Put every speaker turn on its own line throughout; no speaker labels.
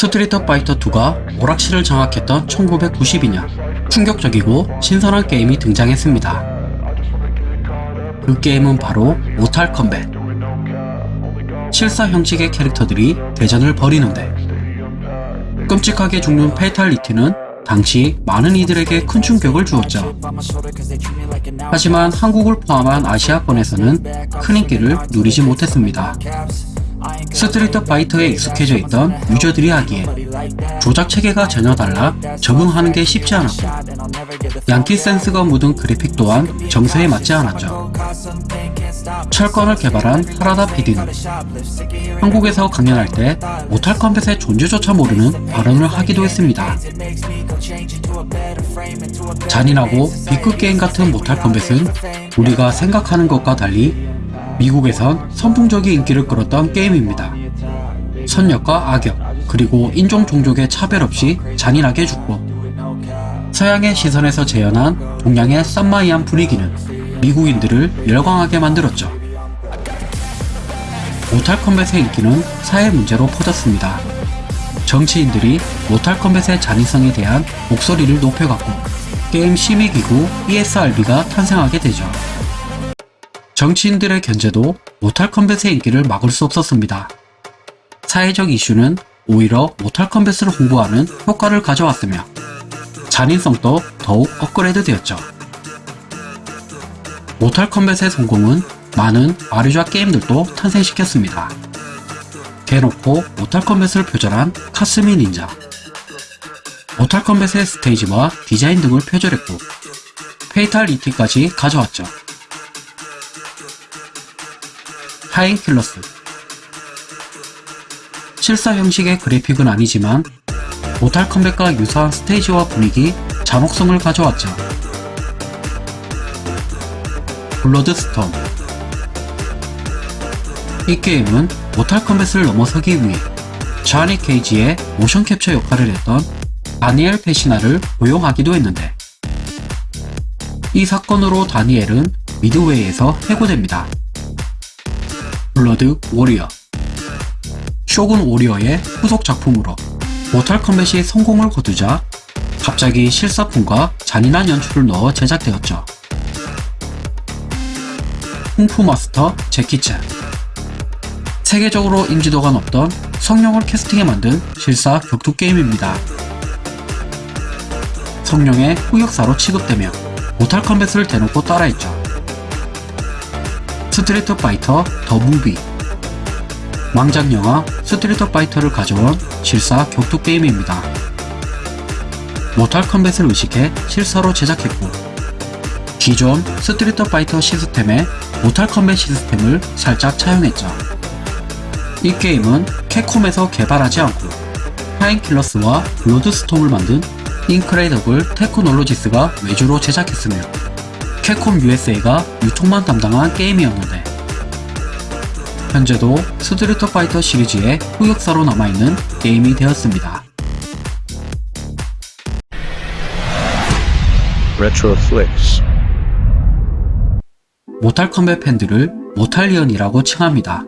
스트리트 파이터 2가 오락실을 장악했던 1992년 충격적이고 신선한 게임이 등장했습니다. 그 게임은 바로 모탈 컴뱃. 실사 형식의 캐릭터들이 대전을 벌이는데 끔찍하게 죽는 fatality는 당시 많은 이들에게 큰 충격을 주었죠. 하지만 한국을 포함한 아시아권에서는 큰 인기를 누리지 못했습니다. 스트리트 파이터에 익숙해져 있던 유저들이 하기에 조작 체계가 전혀 달라 적응하는 게 쉽지 않았고 양키 센스가 묻은 그래픽 또한 정서에 맞지 않았죠. 철권을 개발한 하라다 PD는 한국에서 강연할 때 모탈 컴뱃의 존재조차 모르는 발언을 하기도 했습니다. 잔인하고 B급 게임 같은 모탈 컴뱃은 우리가 생각하는 것과 달리 미국에선 선풍적인 인기를 끌었던 게임입니다. 선역과 악역, 그리고 인종 종족의 차별 없이 잔인하게 죽고 서양의 시선에서 재현한 동양의 쌈마이한 분위기는 미국인들을 열광하게 만들었죠. 모탈 컴뱃의 인기는 사회 문제로 퍼졌습니다. 정치인들이 모탈 컴뱃의 잔인성에 대한 목소리를 높여갔고 게임 심의기구 ESRB가 탄생하게 되죠. 정치인들의 견제도 모탈 컴뱃의 인기를 막을 수 없었습니다. 사회적 이슈는 오히려 모탈 컴뱃을 홍보하는 효과를 가져왔으며 잔인성도 더욱 업그레이드 되었죠. 모탈 컴뱃의 성공은 많은 아류작 게임들도 탄생시켰습니다. 대놓고 모탈 컴뱃을 표절한 카스미 닌자 모탈 컴뱃의 스테이지와 디자인 등을 표절했고 fatality까지 가져왔죠. 타임킬러스 실사 형식의 그래픽은 아니지만 모탈 컴뱃과 유사한 스테이지와 분위기, 잔혹성을 가져왔죠. 블러드스톰 이 게임은 모탈 컴뱃을 넘어서기 위해 자니 케이지의 모션 캡처 역할을 했던 다니엘 페시나를 고용하기도 했는데 이 사건으로 다니엘은 미드웨이에서 해고됩니다. 블러드 워리어 쇼군 워리어의 후속 작품으로 모탈 컴뱃이 성공을 거두자 갑자기 실사풍과 잔인한 연출을 넣어 제작되었죠. 쿵푸 마스터 재키챈 세계적으로 인지도가 높던 성룡을 캐스팅해 만든 실사 격투 게임입니다. 성룡의 흑역사로 취급되며 모탈 컴뱃을 대놓고 따라했죠. 스트리트 파이터 더 무비 망작 영화 스트리트 파이터를 가져온 실사 격투 게임입니다. 모탈 컴뱃을 의식해 실사로 제작했고 기존 스트리트 파이터 시스템에 모탈 컴뱃 시스템을 살짝 차용했죠. 이 게임은 캡콤에서 개발하지 않고 타임킬러스와 블러드스톰을 만든 인크레이더블 테크놀로지스가 외주로 제작했으며 캡콤 USA가 유통만 담당한 게임이었는데 현재도 스트리트 파이터 시리즈의 흑역사로 남아있는 게임이 되었습니다.
Retroflix.
모탈 컴뱃 팬들을 모탈리언이라고 칭합니다.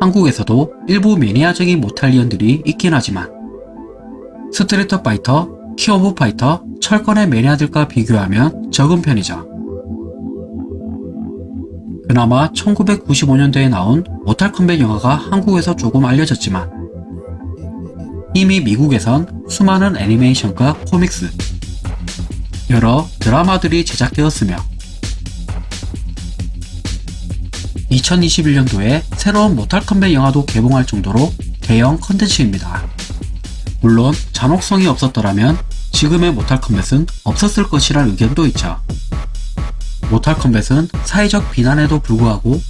한국에서도 일부 매니아적인 모탈리언들이 있긴 하지만 스트리트 파이터, 킹 오브 파이터, 철권의 매니아들과 비교하면 적은 편이죠. 그나마 1995년도에 나온 모탈 컴뱃 영화가 한국에서 조금 알려졌지만 이미 미국에선 수많은 애니메이션과 코믹스, 여러 드라마들이 제작되었으며 2021년도에 새로운 모탈 컴뱃 영화도 개봉할 정도로 대형 컨텐츠입니다. 물론 잔혹성이 없었더라면 지금의 모탈 컴뱃은 없었을 것이란 의견도 있죠. 모탈 컴뱃은 사회적 비난에도 불구하고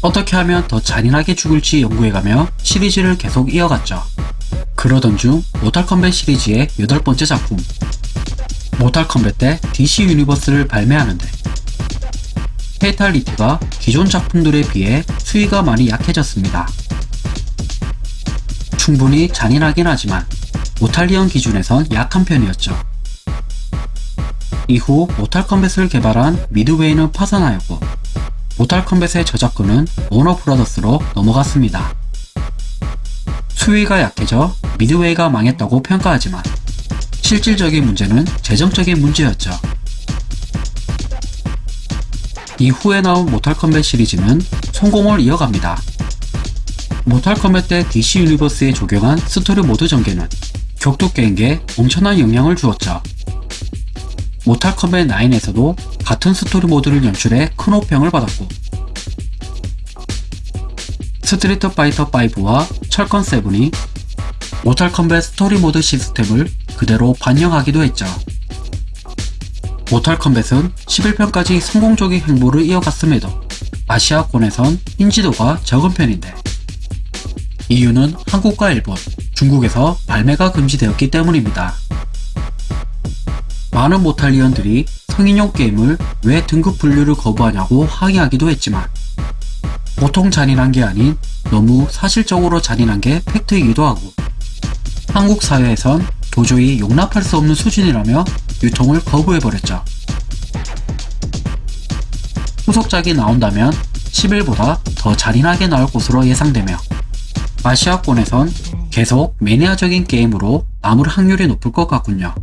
어떻게 하면 더 잔인하게 죽일지 연구해가며 시리즈를 계속 이어갔죠. 그러던 중 모탈 컴뱃 시리즈의 여덟 번째 작품 모탈 컴뱃 대 DC 유니버스를 발매하는데 fatality가 기존 작품들에 비해 수위가 많이 약해졌습니다. 충분히 잔인하긴 하지만 모탈리언 기준에선 약한 편이었죠. 이후 모탈 컴뱃을 개발한 미드웨이는 파산하였고 모탈 컴뱃의 저작권은 워너 브라더스로 넘어갔습니다. 수위가 약해져 미드웨이가 망했다고 평가하지만 실질적인 문제는 재정적인 문제였죠. 이후에 나온 모탈 컴뱃 시리즈는 성공을 이어갑니다. 모탈 컴뱃 대 DC 유니버스에 적용한 스토리 모드 전개는 격투 게임계에 엄청난 영향을 주었죠. 모탈 컴뱃 9에서도 같은 스토리 모드를 연출해 큰 호평을 받았고 스트리트 파이터 5와 철권 7이 모탈 컴뱃 스토리 모드 시스템을 그대로 반영하기도 했죠. 모탈 컴뱃은 11편까지 성공적인 행보를 이어갔음에도 아시아권에선 인지도가 적은 편인데 이유는 한국과 일본, 중국에서 발매가 금지되었기 때문입니다. 많은 모탈리언들이 성인용 게임을 왜 등급 분류를 거부하냐고 항의하기도 했지만 보통 잔인한 게 아닌 너무 사실적으로 잔인한 게 팩트이기도 하고 한국 사회에선 도저히 용납할 수 없는 수준이라며 유통을 거부해버렸죠. 후속작이 나온다면 11보다 더 잔인하게 나올 것으로 예상되며 아시아권에선 계속 매니아적인 게임으로 남을 확률이 높을 것 같군요.